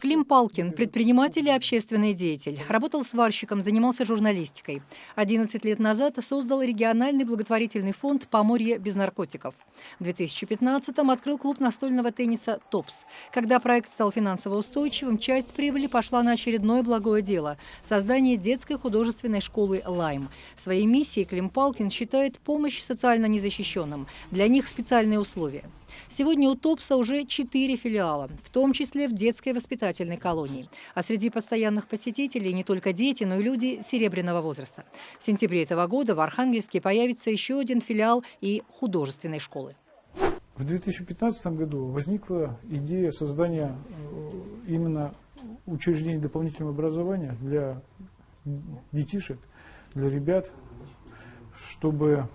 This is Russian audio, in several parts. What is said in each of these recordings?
Клим Палкин – предприниматель и общественный деятель. Работал сварщиком, занимался журналистикой. 11 лет назад создал региональный благотворительный фонд «Поморье без наркотиков». В 2015-м открыл клуб настольного тенниса «ТОПС». Когда проект стал финансово устойчивым, часть прибыли пошла на очередное благое дело – создание детской художественной школы «Лайм». Своей миссией Клим Палкин считает помощь социально незащищенным. Для них специальные условия. Сегодня у ТОПСа уже четыре филиала, в том числе в детской воспитательной колонии. А среди постоянных посетителей не только дети, но и люди серебряного возраста. В сентябре этого года в Архангельске появится еще один филиал и художественной школы. В 2015 году возникла идея создания э, именно учреждений дополнительного образования для детишек, для ребят, чтобы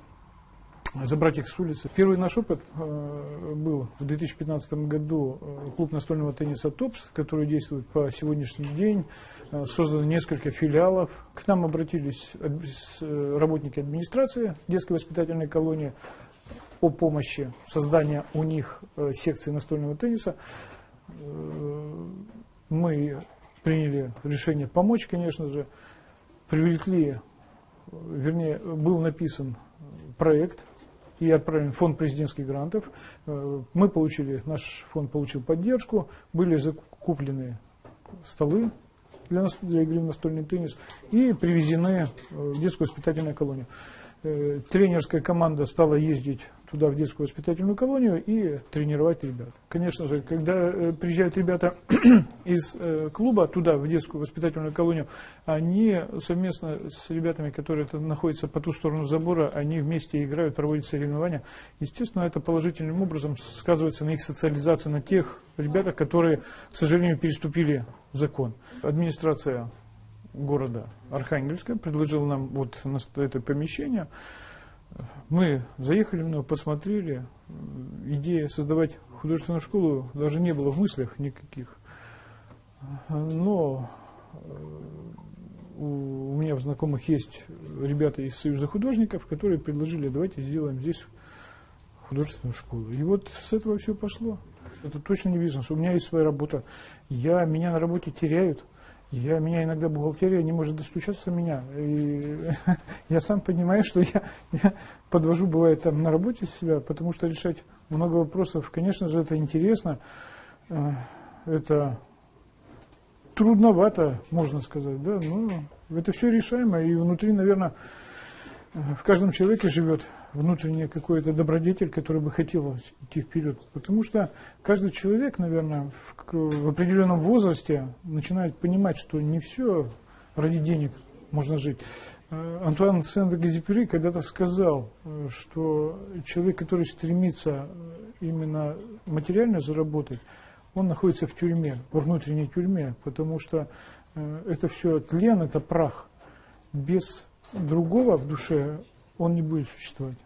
забрать их с улицы. Первый наш опыт э, был в 2015 году э, клуб настольного тенниса ТОПС, который действует по сегодняшний день. Э, создано несколько филиалов. К нам обратились работники администрации детской воспитательной колонии о помощи создания у них секции настольного тенниса. Мы приняли решение помочь, конечно же. Привлекли, вернее, был написан проект и отправлен в фонд президентских грантов. Э, мы получили, наш фонд получил поддержку, были закуплены столы для, для игры в настольный теннис и привезены в детскую воспитательную колонию. Э, тренерская команда стала ездить туда, в детскую воспитательную колонию, и тренировать ребят. Конечно же, когда э, приезжают ребята из э, клуба туда, в детскую воспитательную колонию, они совместно с ребятами, которые находятся по ту сторону забора, они вместе играют, проводят соревнования. Естественно, это положительным образом сказывается на их социализации, на тех ребятах, которые, к сожалению, переступили закон. Администрация города Архангельска предложила нам вот это помещение. Мы заехали в него, посмотрели. Идея создавать художественную школу даже не было в мыслях никаких. Но э, у меня в знакомых есть ребята из Союза художников, которые предложили, давайте сделаем здесь художественную школу. И вот с этого все пошло. Это точно не бизнес. У меня есть своя работа. Я, меня на работе теряют. Я, меня иногда бухгалтерия не может достучаться до меня. И я сам понимаю, что я, я подвожу, бывает, там на работе себя, потому что решать много вопросов, конечно же, это интересно. Э, это трудновато, можно сказать, да, но это все решаемо. И внутри, наверное, в каждом человеке живет внутренний какой-то добродетель, который бы хотел идти вперед. Потому что каждый человек, наверное, в, в определенном возрасте начинает понимать, что не все ради денег можно жить. Э, Антуан Сен-Экзюпери когда-то сказал, э, что человек, который стремится э, именно материально заработать, он находится в тюрьме, во внутренней тюрьме, потому что это все тлен, это прах. Без другого в душе он не будет существовать.